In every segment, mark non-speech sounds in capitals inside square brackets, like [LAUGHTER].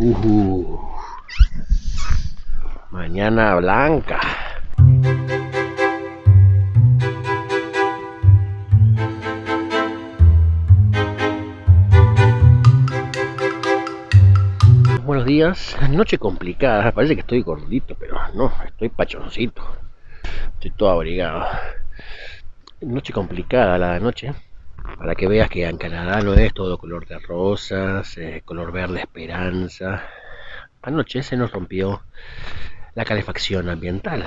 Uh, mañana blanca. Buenos días, noche complicada, parece que estoy gordito, pero no, estoy pachoncito. Estoy todo abrigado. Noche complicada la noche, para que veas que en Canadá no es todo color de rosas, color verde esperanza. Anoche se nos rompió la calefacción ambiental.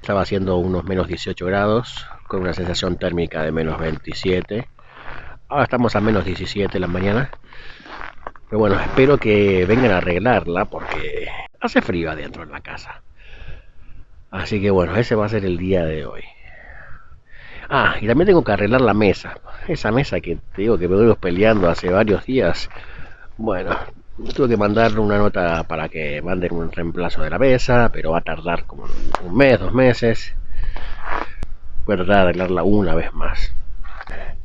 Estaba haciendo unos menos 18 grados, con una sensación térmica de menos 27. Ahora estamos a menos 17 en la mañana. Pero bueno, espero que vengan a arreglarla porque hace frío adentro en la casa. Así que bueno, ese va a ser el día de hoy. Ah, y también tengo que arreglar la mesa. Esa mesa que te digo que me voy peleando hace varios días. Bueno, tuve que mandar una nota para que manden un reemplazo de la mesa, pero va a tardar como un mes, dos meses. Voy a tratar de arreglarla una vez más.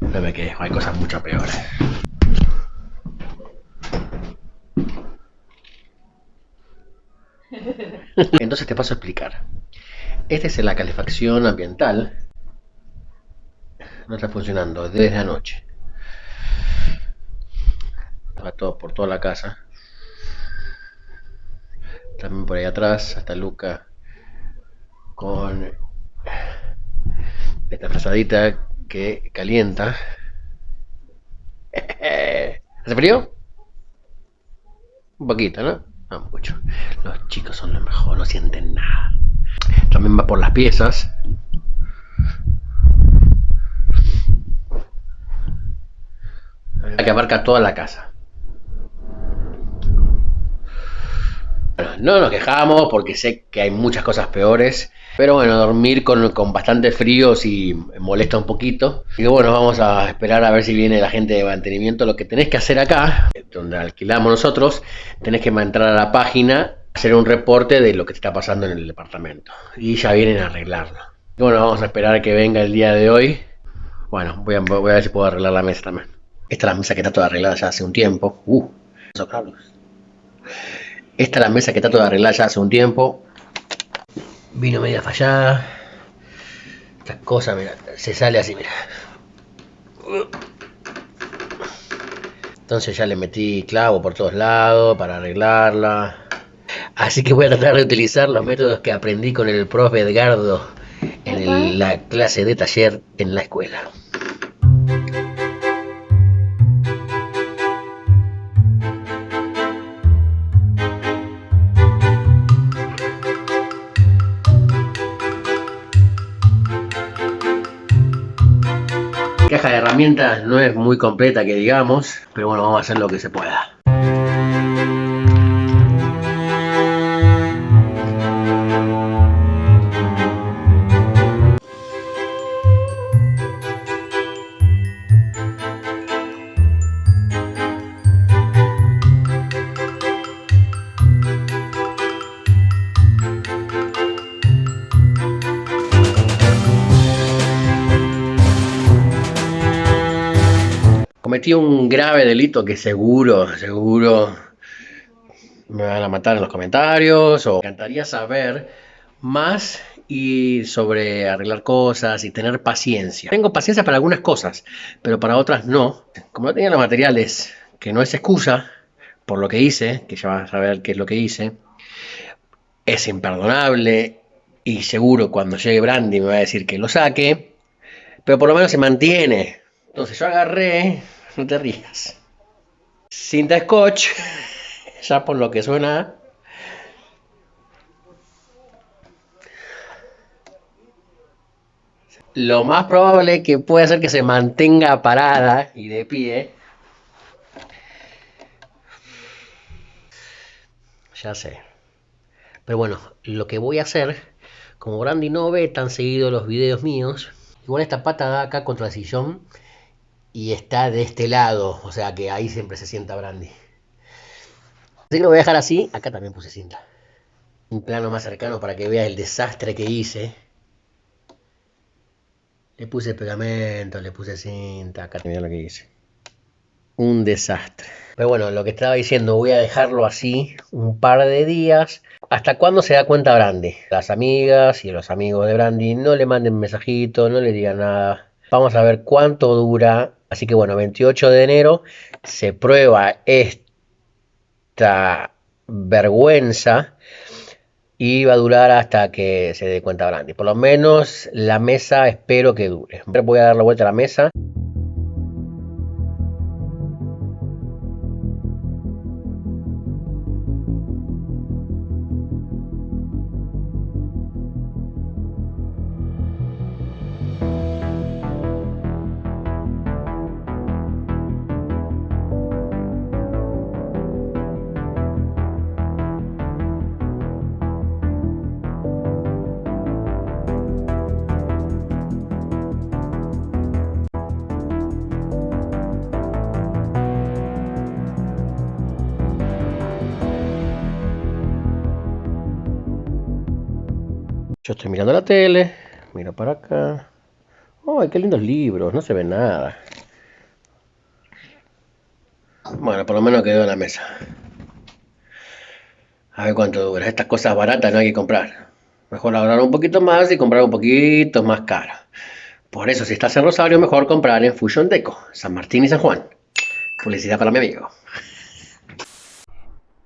No me quejo, hay cosas mucho peores. [LAUGHS] Entonces te paso a explicar. Esta es la calefacción ambiental. No está funcionando desde anoche. Va todo por toda la casa. También por ahí atrás, hasta Luca con esta frazadita que calienta. [LAUGHS] ¿Hace frío? Un poquito, ¿no? No mucho. Los chicos son lo mejor, no sienten nada. También va por las piezas. Que abarca toda la casa. No nos quejamos porque sé que hay muchas cosas peores. Pero bueno, dormir con, con bastante frío sí molesta un poquito. Y bueno, vamos a esperar a ver si viene la gente de mantenimiento. Lo que tenés que hacer acá, donde alquilamos nosotros, tenés que entrar a la página, hacer un reporte de lo que te está pasando en el departamento. Y ya vienen a arreglarlo. Y bueno, vamos a esperar a que venga el día de hoy. Bueno, voy a, voy a ver si puedo arreglar la mesa también. Esta es la mesa que está toda arreglada ya hace un tiempo. Uh, esos cables. Esta es la mesa que está toda arreglada ya hace un tiempo. Vino media fallada. Esta cosa, mira, se sale así, mira. Entonces ya le metí clavo por todos lados para arreglarla. Así que voy a tratar de utilizar los métodos que aprendí con el profe Edgardo en el- la clase de taller en la escuela. Caja de herramientas no es muy completa que digamos, pero bueno, vamos a hacer lo que se pueda. Cometí un grave delito que seguro, seguro me van a matar en los comentarios o me encantaría saber más y sobre arreglar cosas y tener paciencia. Tengo paciencia para algunas cosas, pero para otras no. Como no tenía los materiales, que no es excusa por lo que hice, que ya vas a ver qué es lo que hice, es imperdonable y seguro cuando llegue Brandy me va a decir que lo saque, pero por lo menos se mantiene. Entonces yo agarré, no te rías, cinta scotch, [LAUGHS] ya por lo que suena. Lo más probable que puede ser que se mantenga parada y de pie. Ya sé. Pero bueno, lo que voy a hacer, como Brandy no ve tan seguido los videos míos, igual esta pata da acá contra el sillón y está de este lado, o sea que ahí siempre se sienta Brandy. Así lo voy a dejar así, acá también puse cinta. Un plano más cercano para que veas el desastre que hice. Le puse pegamento, le puse cinta, acá mira lo que hice. Un desastre. Pero bueno, lo que estaba diciendo, voy a dejarlo así un par de días. ¿Hasta cuándo se da cuenta Brandy? Las amigas y los amigos de Brandy no le manden mensajito, no le digan nada. Vamos a ver cuánto dura. Así que bueno, 28 de enero se prueba esta vergüenza y va a durar hasta que se dé cuenta Brandy. Por lo menos la mesa espero que dure. Voy a dar la vuelta a la mesa. Yo estoy mirando la tele, miro para acá. ¡Ay, qué lindos libros! No se ve nada. Bueno, por lo menos quedó en la mesa. A ver cuánto dura. Estas cosas baratas no hay que comprar. Mejor ahorrar un poquito más y comprar un poquito más caro. Por eso, si estás en Rosario, mejor comprar en Fusion Deco, San Martín y San Juan. Publicidad para mi amigo.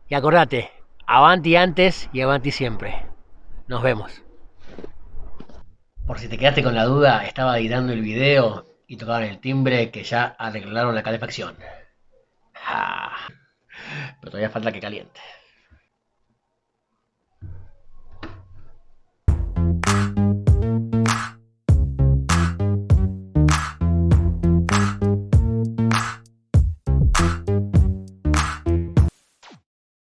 Y acordate, avanti antes y avanti siempre. Nos vemos. Por si te quedaste con la duda, estaba editando el video y tocaban el timbre que ya arreglaron la calefacción. Ah, pero todavía falta que caliente.